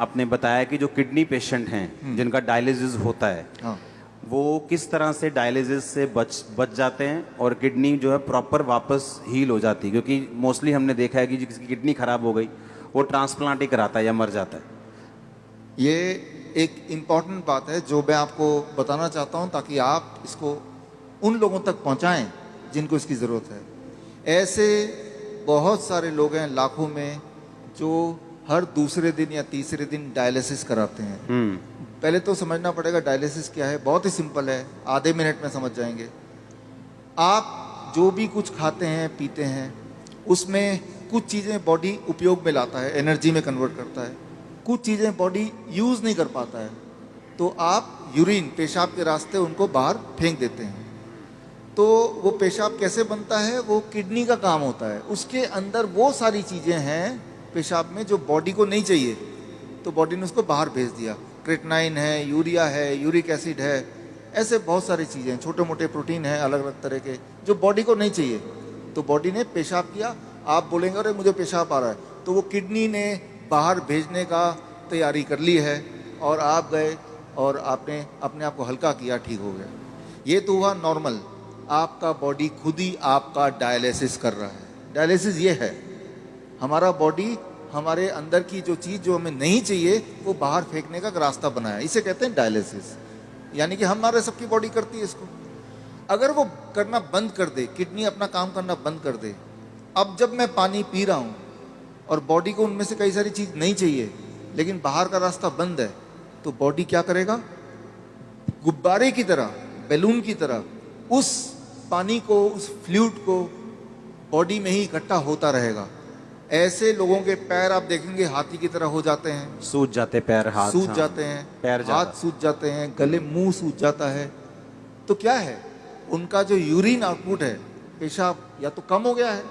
आपने बताया कि जो किडनी पेशेंट हम्म। हैं जिनका डायलिसिस होता है हाँ। वो किस तरह से डायलिसिस से बच बच जाते हैं और किडनी जो है प्रॉपर वापस हील हो जाती है? क्योंकि मोस्टली हमने देखा है कि जिसकी किडनी खराब हो गई वो ट्रांसप्लांट ही कराता है या मर जाता है। ये एक इंपॉर्टेंट बात है जो मैं आपको बताना चाहता हूँ ताकि आप इसको उन लोगों तक पहुँचाएँ जिनको इसकी ज़रूरत है। ऐसे बहुत सारे लोग हैं लाखों में जो हर दूसरे दिन या तीसरे दिन डायलिसिस कराते हैं। हम्म। पहले तो समझना पड़ेगा डायलिसिस क्या है बहुत ही सिंपल है आधे मिनट में समझ जाएँगे। आप जो भी कुछ खाते हैं पीते हैं उसमें कुछ चीज़ें बॉडी उपयोग में लाता है एनर्जी में कन्वर्ट करता है। कुछ चीज़ें बॉडी यूज़ नहीं कर पाता है। तो आप यूरिन पेशाब के रास्ते उनको बाहर फेंक देते हैं। तो वो पेशाब कैसे बनता है? वो किडनी का काम होता है। उसके अंदर वो सारी चीज़ें हैं पेशाब में जो बॉडी को नहीं चाहिए तो बॉडी ने उसको बाहर भेज दिया। क्रेटनाइन है यूरिया है यूरिक एसिड है, ऐसे बहुत सारी चीज़ें हैं छोटे मोटे प्रोटीन हैं अलग अलग तरह के, जो बॉडी को नहीं चाहिए। तो बॉडी ने पेशाब किया, आप बोलेंगे, अरे, मुझे पेशाब आ रहा है। तो वो किडनी ने बाहर भेजने का तैयारी कर ली है, और आप गए, और आपने अपने आप को हल्का किया, ठीक हो गया। ये तो हुआ नॉर्मल आपका बॉडी खुद ही आपका डायलिसिस कर रहा है। डायलिसिस ये है। हमारा बॉडी हमारे अंदर की जो चीज़ जो हमें नहीं चाहिए, वो बाहर फेंकने का रास्ता बनाया इसे कहते हैं डायलिसिस यानी कि हमारे सबकी बॉडी करती है इसको। अगर वो करना बंद कर दे, किडनी अपना काम करना बंद कर दे, अब जब मैं पानी पी रहा हूँ, और बॉडी को उनमें से कई सारी चीज़ नहीं चाहिए, लेकिन बाहर का रास्ता बंद है तो बॉडी क्या करेगा? गुब्बारे की तरह बैलून की तरह, उस पानी को, उस फ्लूड को बॉडी में ही इकट्ठा होता रहेगा। ऐसे लोगों के पैर आप देखेंगे हाथी की तरह हो जाते हैं। सूज जाते पैर हाथ सूज हाँ। जाते हैं पैर हाथ। सूज जाते हैं गले मुँह सूज जाता है। तो क्या है? उनका जो यूरिन आउटपुट है पेशाब या तो कम हो गया है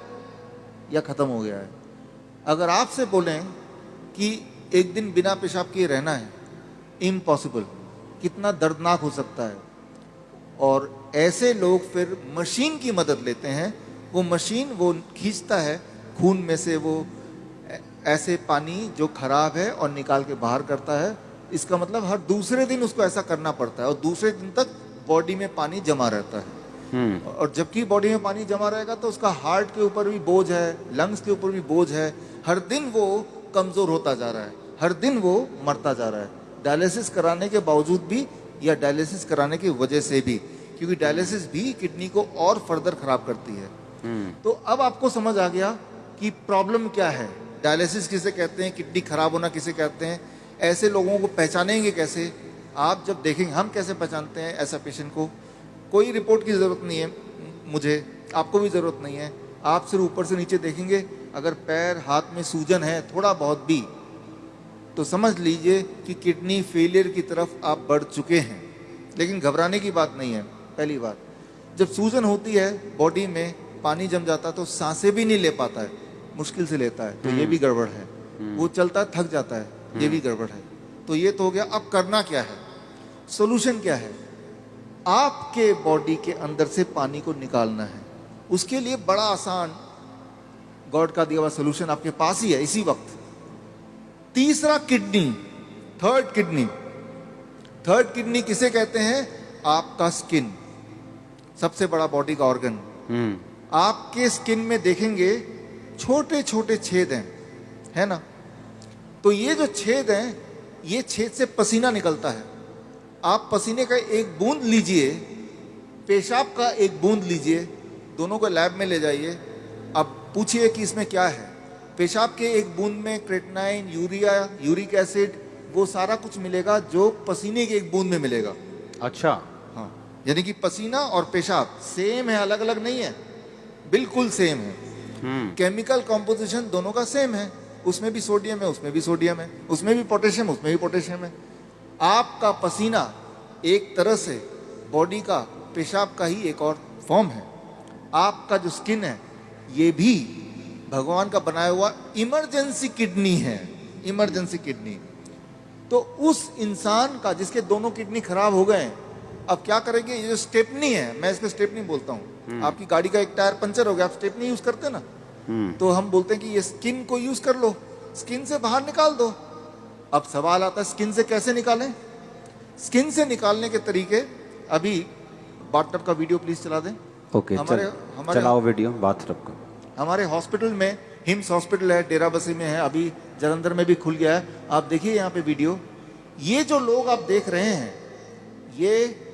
या खत्म हो गया है। अगर आपसे बोलें कि एक दिन बिना पेशाब किए रहना है इम्पॉसिबल कितना दर्दनाक हो सकता है। और ऐसे लोग फिर मशीन की मदद लेते हैं वो मशीन वो खींचता है खून में से वो ऐसे पानी जो खराब है और निकाल के बाहर करता है इसका मतलब हर दूसरे दिन उसको ऐसा करना पड़ता है और दूसरे दिन तक बॉडी में पानी जमा रहता है। हम्म। और जबकि बॉडी में पानी जमा रहेगा तो उसका हार्ट के ऊपर भी बोझ है लंग्स के ऊपर भी बोझ है हर दिन वो कमज़ोर होता जा रहा है हर दिन वो मरता जा रहा है। डायलिसिस कराने के बावजूद भी या डायलिसिस कराने की वजह से भी क्योंकि डायलिसिस भी किडनी को और फर्दर खराब करती है। हम्म। तो अब आपको समझ आ गया कि प्रॉब्लम क्या है? डायलिसिस किसे कहते हैं? किडनी खराब होना किसे कहते हैं? ऐसे लोगों को पहचानेंगे कैसे? आप जब देखेंगे, हम कैसे पहचानते हैं ऐसा पेशेंट को? कोई रिपोर्ट की ज़रूरत नहीं है, मुझे, आपको भी ज़रूरत नहीं है। आप सिर्फ़ ऊपर से नीचे देखेंगे, अगर पैर, हाथ में सूजन है, थोड़ा बहुत भी तो समझ लीजिए कि किडनी फेलियर की तरफ़ आप बढ़ चुके हैं। लेकिन घबराने की बात नहीं है, पहली बात। जब सूजन होती है बॉडी में पानी जम जाता है तो साँसें भी नहीं ले पाता है। मुश्किल से लेता है तो ये भी गड़बड़ है। वो चलता है थक जाता है ये भी गड़बड़ है। तो ये तो हो गया अब करना क्या है? सोल्यूशन क्या है? आपके बॉडी के अंदर से पानी को निकालना है। उसके लिए बड़ा आसान गॉड का दिया हुआ सोल्यूशन आपके पास ही है इसी वक्त। तीसरा kidney third kidney third kidney किसे कहते हैं? आपका स्किन सबसे बड़ा बॉडी का ऑर्गन हम्म। आपके स्किन में देखेंगे छोटे छोटे छेद हैं है ना? तो ये जो छेद हैं ये छेद से पसीना निकलता है। आप पसीने का एक बूंद लीजिए पेशाब का एक बूंद लीजिए दोनों को लैब में ले जाइए। अब पूछिए कि इसमें क्या है? पेशाब के एक बूंद में क्रेटनाइन यूरिया यूरिक एसिड वो सारा कुछ मिलेगा जो पसीने के एक बूंद में मिलेगा। अच्छा। हाँ यानी कि पसीना और पेशाब सेम है अलग अलग नहीं है। बिल्कुल सेम है। केमिकल कॉम्पोजिशन दोनों का सेम है। उसमें भी सोडियम है, उसमें भी सोडियम है। उसमें भी पोटेशियम उसमें भी पोटेशियम है। आपका पसीना एक तरह से बॉडी का, पेशाब का ही एक और फॉर्म है। आपका जो स्किन है, ये भी भगवान का बनाया हुआ इमरजेंसी किडनी है। इमरजेंसी किडनी तो उस इंसान का जिसके दोनों किडनी खराब हो गए अब क्या करेंगे? ये जो स्टेपनी है मैं इसको स्टेपनी बोलता हूँ। आपकी गाड़ी का एक टायर पंचर हो गया आप स्टेपनी यूज़ करते ना? हम्म। तो हम बोलते हैं कि ये स्किन को यूज़ कर लो स्किन से बाहर निकाल दो। अब सवाल आता है स्किन से कैसे निकालें? स्किन से निकालने के तरीके अभी बाथटब का वीडियो प्लीज़ चला दें। ओके हमारे- चल, हमारे- चलाओ वीडियो बाथटब को। हमारे हॉस्पिटल में हिम्स हॉस्पिटल है डेरा बसी में है अभी जलंधर में भी खुल गया है। आप देखिए यहाँ पे वीडियो। ये जो लोग आप देख रहे हैं ये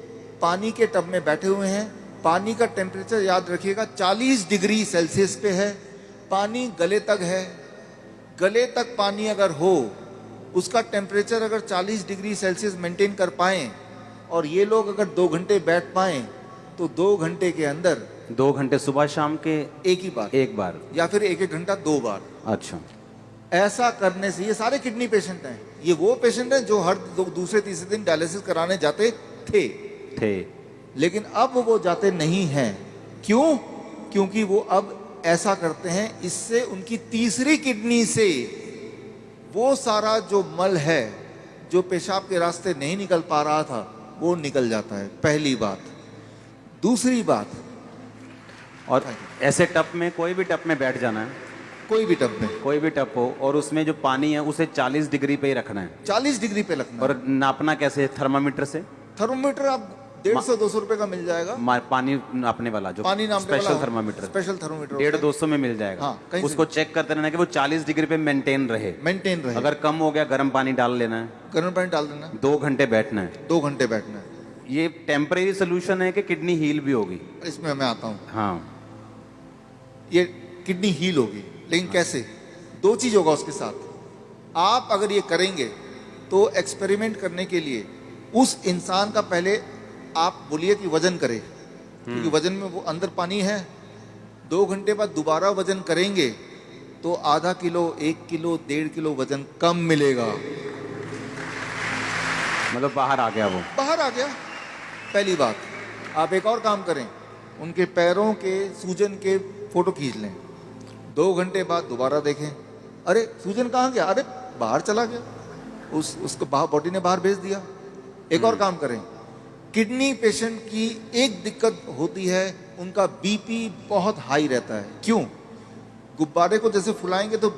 पानी के टब में बैठे हुए हैं। पानी का टेम्परेचर याद रखिएगा 40 डिग्री सेल्सियस पे है। पानी गले तक है। गले तक पानी अगर हो उसका टेम्परेचर अगर 40 डिग्री सेल्सियस मेंटेन कर पाए और ये लोग अगर दो घंटे बैठ पाए तो दो घंटे के अंदर दो घंटे सुबह शाम के एक ही बार। एक बार। या फिर एक एक घंटा दो बार। अच्छा। ऐसा करने से ये सारे किडनी पेशेंट हैं। ये वो पेशेंट हैं जो हर दूसरे तीसरे दिन डायलिसिस कराने जाते थे। थे। लेकिन अब वो जाते नहीं हैं। क्यों? क्योंकि वो अब ऐसा करते हैं इससे उनकी तीसरी किडनी से वो सारा जो मल है जो पेशाब के रास्ते नहीं निकल पा रहा था वो निकल जाता है। पहली बात। दूसरी बात। और ऐसे टप में कोई भी टप में बैठ जाना है। कोई भी टप में। कोई भी टप हो और उसमें जो पानी है उसे 40 डिग्री पे ही रखना है। 40 डिग्री पे है। और नापना कैसे थर्मामीटर से? थर्मोमीटर आप डेढ़ सौ दो सौ रुपए का मिल जाएगा। पानी नापने वाला जो पानी नाम स्पेशल थर्मामीटर स्पेशल थर्मोमीटर डेढ़ दो सौ में मिल जाएगा। हाँ, उसको चेक करते रहना कि वो 40 डिग्री पे मेंटेन रहे। मेंटेन रहे। अगर कम हो गया गर्म पानी डाल लेना है। गर्म पानी डाल देना दो घंटे बैठना है। दो घंटे बैठना है। ये टेम्परेरी सोल्यूशन है कि किडनी हील भी होगी। इसमें मैं आता हूँ। हाँ। ये किडनी हील होगी। लेकिन कैसे? दो चीज़ होगा उसके साथ। आप अगर ये करेंगे तो एक्सपेरिमेंट करने के लिए उस इंसान का पहले आप बोलिए कि वज़न करे। क्योंकि वज़न में वो अंदर पानी है। दो घंटे बाद दोबारा वज़न करेंगे तो आधा किलो एक किलो डेढ़ किलो वज़न कम मिलेगा। मतलब बाहर आ गया वो। बाहर आ गया। पहली बात आप एक और काम करें। उनके पैरों के सूजन के फ़ोटो खींच लें। दो घंटे बाद दोबारा देखें। अरे सूजन कहाँ गया? अरे बाहर चला गया। उस उसको बॉडी ने बाहर भेज दिया। एक और काम करें। किडनी पेशेंट की एक दिक्कत होती है उनका बीपी बहुत हाई रहता है। क्यों? गुब्बारे को जैसे फुलाएँगे तो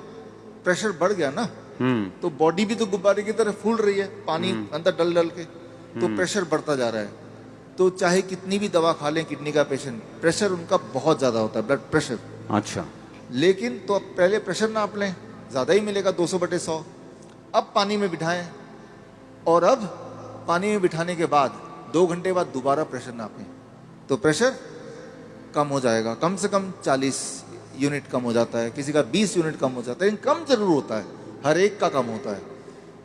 प्रेशर बढ़ गया ना। हम्म। तो बॉडी भी तो गुब्बारे की तरह फूल रही है पानी अंदर डल डल के तो प्रेशर बढ़ता जा रहा है। तो चाहे कितनी भी दवा खा लें किडनी का पेशेंट प्रेशर उनका बहुत ज़्यादा होता है ब्लड प्रेशर। अच्छा। लेकिन तो अब पहले प्रेशर नाप लें ज़्यादा ही मिलेगा 200 बटे सौ। अब पानी में बिठाएँ और अब पानी में बिठाने के बाद दो घंटे बाद दोबारा प्रेशर नापें तो प्रेशर कम हो जाएगा। कम से कम 40 यूनिट कम हो जाता है किसी का 20 यूनिट कम हो जाता है लेकिन कम ज़रूर होता है हर एक का कम होता है।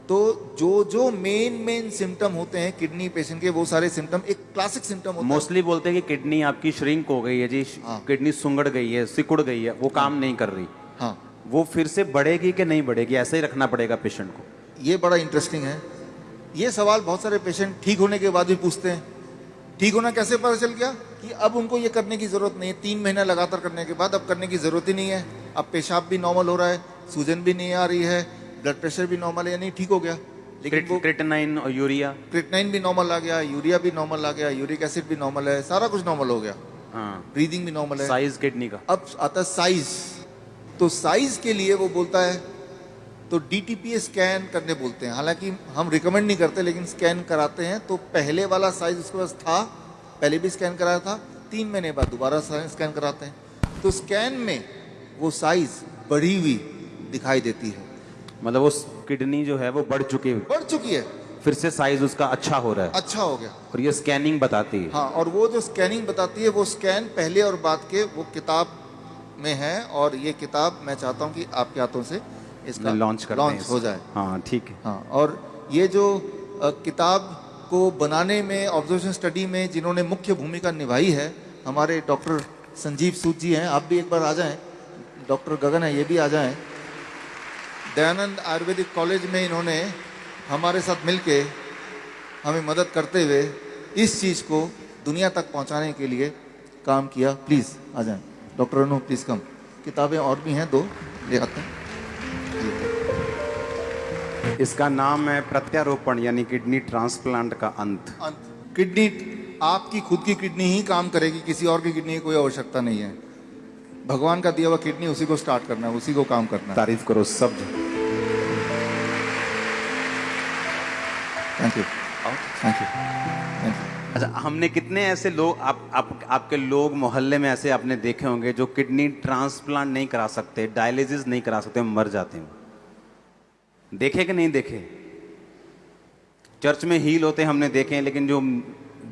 तो जो जो मेन मेन सिम्टम होते हैं किडनी पेशेंट के वो सारे सिम्टम एक क्लासिक सिम्टम होता है। मोस्टली बोलते हैं कि किडनी आपकी श्रिंक हो गई है जी हाँ। किडनी सुंगड़ गई है सिकुड़ गई है वो काम नहीं कर रही। हाँ। वो फिर से बढ़ेगी कि नहीं बढ़ेगी ऐसे ही रखना पड़ेगा पेशेंट को। ये बड़ा इंटरेस्टिंग है। ये सवाल बहुत सारे पेशेंट ठीक होने के बाद भी पूछते हैं। ठीक होना कैसे पता चल गया कि अब उनको ये करने की ज़रूरत नहीं है? तीन महीना लगातार करने के बाद अब करने की ज़रूरत ही नहीं है। अब पेशाब भी नॉर्मल हो रहा है सूजन भी नहीं आ रही है ब्लड प्रेशर भी नॉर्मल है यानी ठीक हो गया। लेकिन और यूरिया क्रिटनाइन भी नॉर्मल आ गया यूरिया भी नॉर्मल आ गया यूरिक एसिड भी नॉर्मल है सारा कुछ नॉर्मल हो गया। हाँ। ब्रीदिंग भी नॉर्मल है। साइज़ किडनी का। अब आता साइज़ तो साइज़ के लिए वो बोलता है तो डीटीपी स्कैन करने बोलते हैं। हालाँकि हम रिकमेंड नहीं करते लेकिन स्कैन कराते हैं। तो पहले वाला साइज़ उसके पास था पहले भी स्कैन कराया था तीन महीने बाद दोबारा स्कैन कराते हैं। तो स्कैन में वो साइज़ बढ़ी हुई दिखाई देती है। मतलब वो किडनी जो है वो बढ़ चुकी है। बढ़ चुकी है। फिर से साइज़ उसका अच्छा हो रहा है। अच्छा हो गया। और ये स्कैनिंग बताती है। हाँ और वो जो स्कैनिंग बताती है वो स्कैन पहले और बाद के वो किताब में है। और ये किताब मैं चाहता हूँ कि आपके हाथों से इसका लॉन्च कर लॉन्च हो जाए। हाँ ठीक है। हाँ और ये जो किताब को बनाने में ऑब्जर्वेशन स्टडी में जिन्होंने मुख्य भूमिका निभाई है हमारे डॉक्टर संजीव सूद जी हैं। आप भी एक बार आ जाएँ। डॉक्टर गगन है ये भी आ जाएँ। दयानंद आयुर्वेदिक कॉलेज में इन्होंने हमारे साथ मिलके हमें मदद करते हुए इस चीज़ को दुनिया तक पहुँचाने के लिए काम किया। प्लीज़ आ जाएँ। डॉक्टर अनु प्लीज़ कम किताबें और भी हैं दो। ले आते हैं। इसका नाम है प्रत्यारोपण यानी किडनी ट्रांसप्लांट का अंत। अंत। किडनी आपकी खुद की किडनी ही काम करेगी किसी और की किडनी की कोई आवश्यकता नहीं है। भगवान का दिया हुआ किडनी उसी को स्टार्ट करना है उसी को काम करना है। तारीफ़ करो सब। Thank you thank you thank you अच्छा हमने कितने ऐसे लोग आप, आप आपके लोग मोहल्ले में ऐसे आपने देखे होंगे जो किडनी ट्रांसप्लांट नहीं करा सकते डायलिसिस नहीं करा सकते मर जाते हैं। देखे कि नहीं देखे? चर्च में हील होते हमने देखे हैं लेकिन जो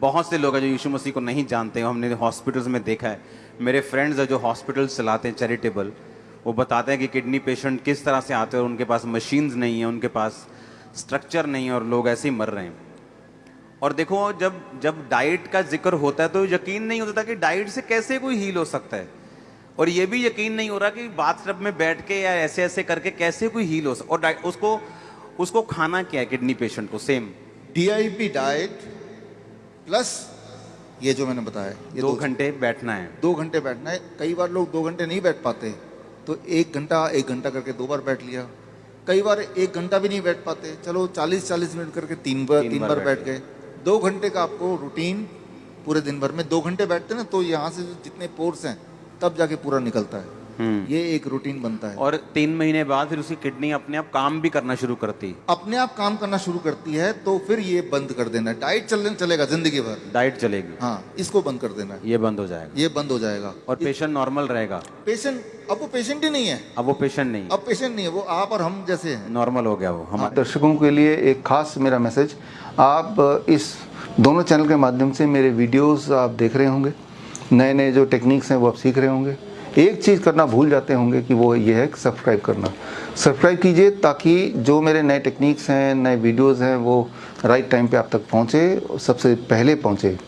बहुत से लोग हैं जो यीशु मसीह को नहीं जानते, हमने हॉस्पिटल्स में देखा है। मेरे फ्रेंड्स हैं जो हॉस्पिटल्स चलाते हैं चैरिटेबल वो बताते हैं कि किडनी पेशेंट किस तरह से आते हैं और उनके पास मशीन्स नहीं है, उनके पास स्ट्रक्चर नहीं है और लोग ऐसे ही मर रहे हैं। और देखो, जब जब डाइट का ज़िक्र होता है तो यकीन नहीं होता कि डाइट से कैसे कोई हील हो सकता है। और ये भी यकीन नहीं हो रहा कि बाथटब में बैठ के या ऐसे ऐसे करके कैसे कोई हील हो सकता और उसको उसको खाना क्या है किडनी पेशेंट को? सेम डीआईपी डाइट प्लस ये जो मैंने बताया ये दो घंटे बैठना है। दो घंटे बैठना है। कई बार लोग दो घंटे नहीं बैठ पाते तो एक घंटा एक घंटा करके दो बार बैठ लिया। कई बार एक घंटा भी नहीं बैठ पाते चलो चालीस चालीस मिनट करके तीन बार तीन तीन बार बार बैठ बैठ गए। दो घंटे का आपको रूटीन पूरे दिन भर में दो घंटे बैठते ना तो यहाँ से जितने पोर्स हैं तब जाके पूरा निकलता है। हम्म। ये एक रूटीन बनता है। और तीन महीने बाद फिर उसकी किडनी अपने आप काम भी करना शुरू करती। है अपने आप काम करना शुरू करती है तो फिर ये बंद कर देना डाइट चलने चलेगा ज़िंदगी भर। डाइट चलेगी। हाँ इसको बंद कर देना ये बंद हो जाएगा। ये बंद हो जाएगा। और पेशेंट नॉर्मल रहेगा। पेशेंट अब वो पेशेंट ही नहीं है। अब वो पेशेंट नहीं अब पेशेंट नहीं है वो आप और हम जैसे हैं। नॉर्मल हो गया वो हमारे दर्शकों के लिए एक खास मेरा मैसेज आप इस दोनों चैनल के माध्यम से मेरे वीडियोस आप देख रहे होंगे। नए नए जो टेक्निक्स हैं, वो आप सीख रहे होंगे। एक चीज़ करना भूल जाते होंगे कि वो ये है सब्सक्राइब करना। सब्सक्राइब कीजिए ताकि जो मेरे नए टेक्निक्स हैं, नए वीडियोस हैं, वो राइट टाइम पे आप तक पहुँचे, सबसे पहले पहुँचे।